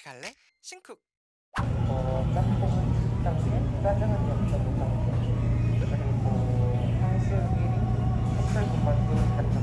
같이 갈래? 신쿡 어, 짬뽕은 10단계, 짜장은 0.5단계, 그리고 탕수육 1인, 찹쌀국만두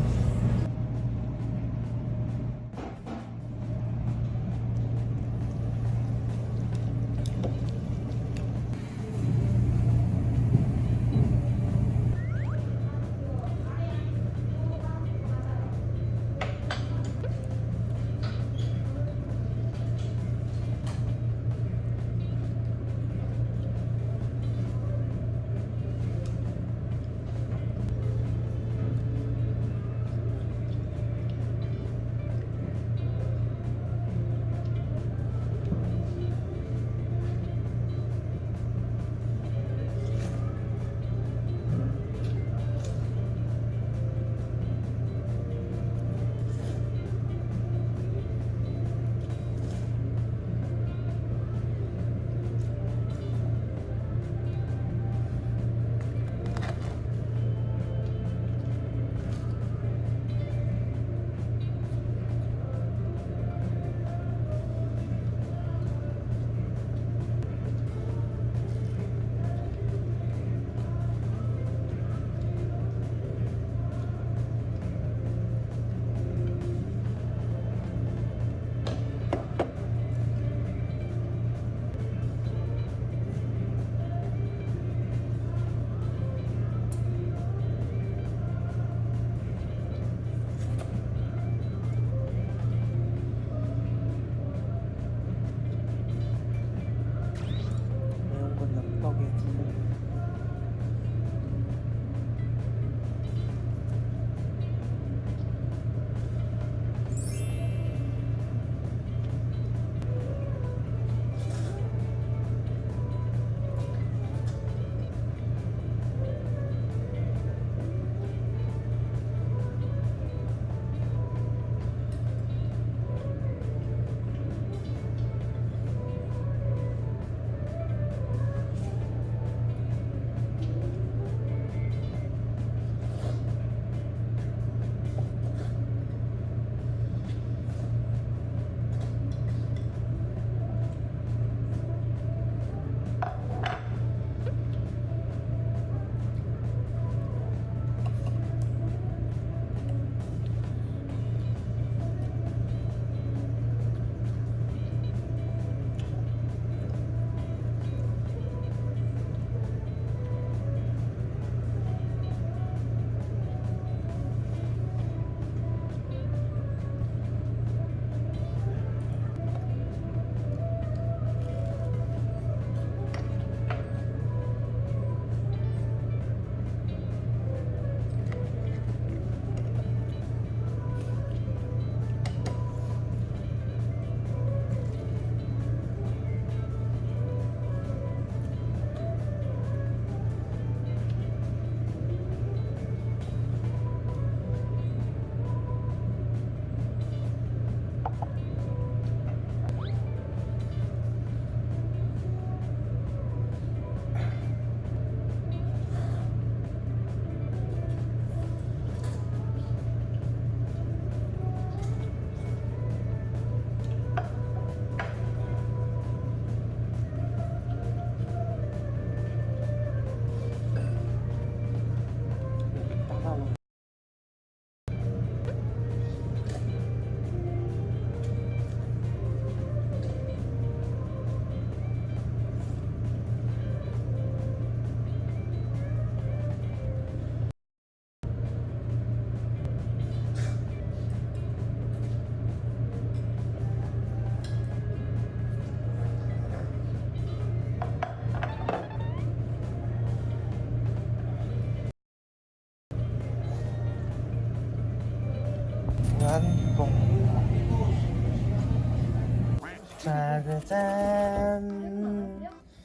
짜자잔.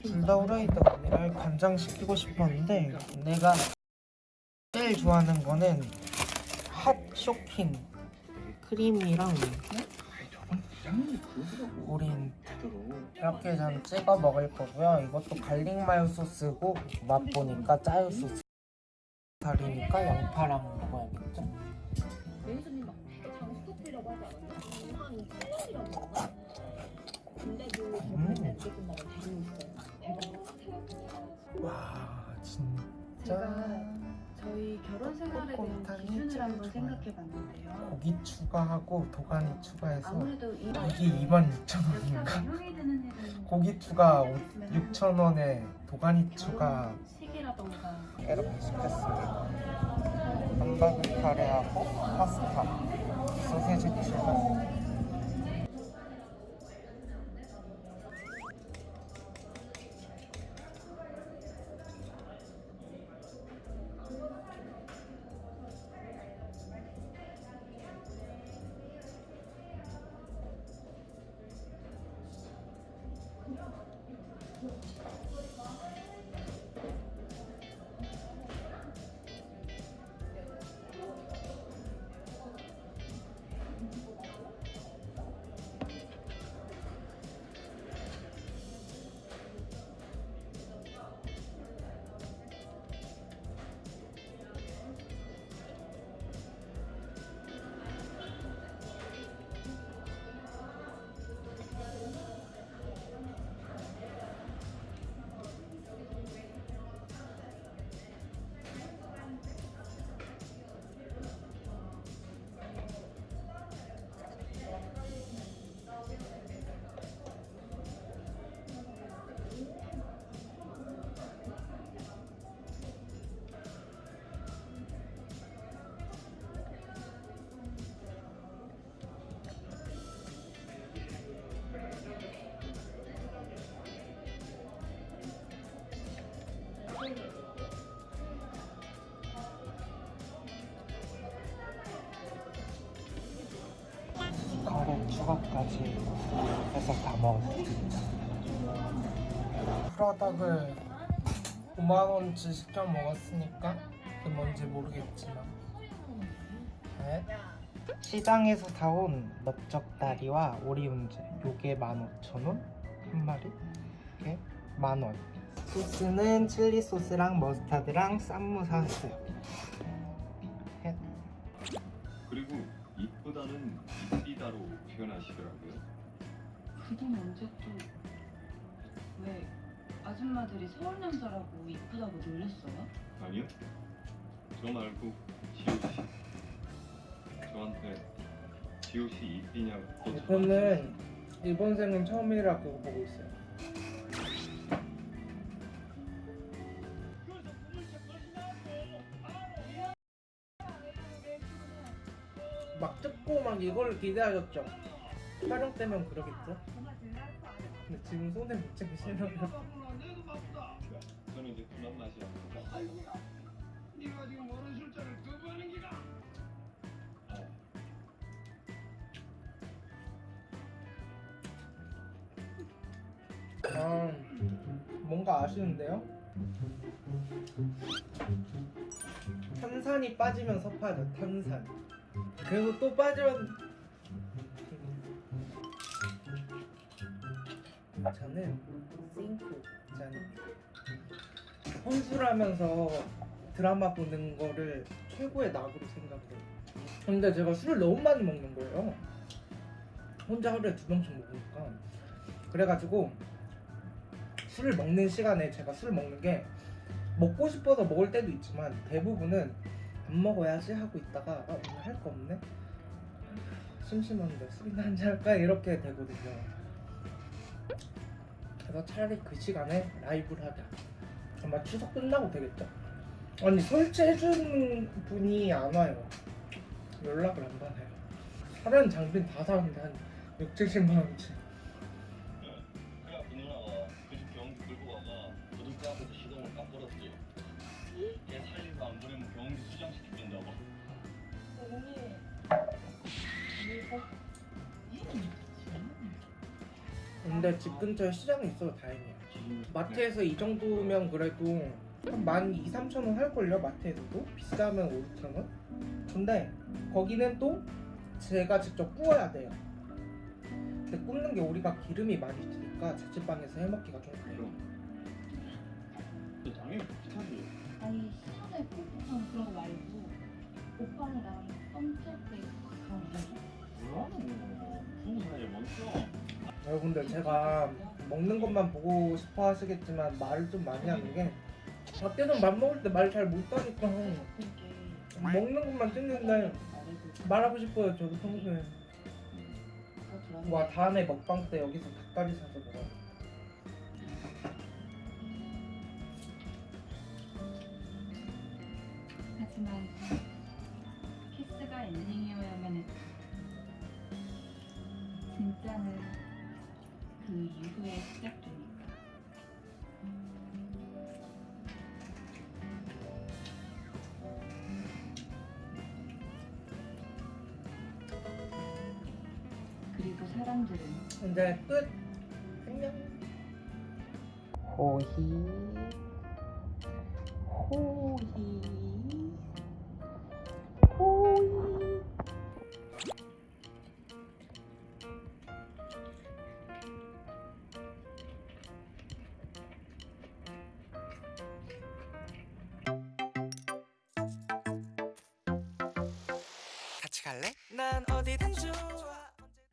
후라이드 언니를 간장시키고 싶었는데 내가 제일 좋아하는 거는 핫 쇼킹 크림이랑 우린 이렇게 전 찍어 먹을 거고요. 이것도 갈릭 마요 소스고 맛보니까 짜요 소스. 다리니까 양파랑 먹어야겠죠? 조금만 다시 있어요. 와 제가 진짜 저희 결혼 생활에 대한 기준을 찍어줘요. 생각해 봤는데요. 고기 추가하고 도가니 추가해서 아무래도 이런 이게 2만 6천 원인가? 고기 추가 6천 원에 도가니 추가 결혼 시기라던가 이렇게 시켰습니다. 한박을 카레하고 파스타, 소세지 추가, 추가까지 해서 다 먹었습니다. 프라닭을 5만원치 시켜 먹었으니까 그게 뭔지 모르겠지만 네. 시장에서 사온 넓적다리와 오리운제 요게 15,000원 한 마리 이게 만원 소스는 칠리 소스랑 머스타드랑 쌈무 사왔어요 헷. 그리고 이쁘다는 이쁘다로 표현하시더라고요. 그돈 언제 또왜 아줌마들이 서울 남자라고 이쁘다고 놀렸어요? 아니요? 저 말고 지호 씨. 저한테 지호 씨 이쁘냐고. 이거는 일본생은 처음이라고 보고 있어요. 이걸 기대하셨죠? 촬영 때면 그러겠죠? 근데 지금 손에 묻히기 싫어요. 저는 이제 그만 마시라. 아, 뭔가 아쉬운데요? 탄산이 빠지면 섭하죠, 탄산. 그리고 또 빠지면 저는 싱크 짠 혼술하면서 드라마 보는 거를 최고의 낙으로 생각해요. 근데 제가 술을 너무 많이 먹는 거예요. 혼자 하루에 두 병씩 먹으니까. 그래가지고 술을 먹는 시간에 제가 술을 먹는 게 먹고 싶어서 먹을 때도 있지만 대부분은 안 먹어야지 하고 있다가 아, 오늘 할 거 없네? 심심한데 술이나 한잔 할까? 이렇게 되거든요. 그래서 차라리 그 시간에 라이브를 하자. 아마 추석 끝나고 되겠죠? 아니 설치해주는 분이 안 와요. 연락을 안 받아요. 사는 장비는 다 사는데 한 6, 70만 원치. 근데 집 근처에 시장이 있어서 다행이야. 마트에서 이 정도면 그래도 한 12, 3천 원 할걸요 마트에서도? 비싸면 5, 6천 원? 근데 거기는 또 제가 직접 구워야 돼요. 근데 굽는 게 우리가 기름이 많이 드니까 자취방에서 해먹기가 좀 그래요. 당연히 비슷하지. 아니 시간에 꼭 그런 거 말고 오빠랑 나랑 썸탈 때 그런 거 멈춰 여러분들 제가 먹는 것만 보고 싶어 하시겠지만 말을 좀 많이 하는 게 밖에서 밥 먹을 때 말 잘 못하니까 먹는 것만 찍는데 말하고 싶어요 저도 평소에. 와 다음에 먹방 때 여기서 닭다리 사서 먹어요. 하지만 키스가 엔딩이 진짜는 그 이후에 시작되니까. 그리고 사람들은 이제 끝. 안녕. 호히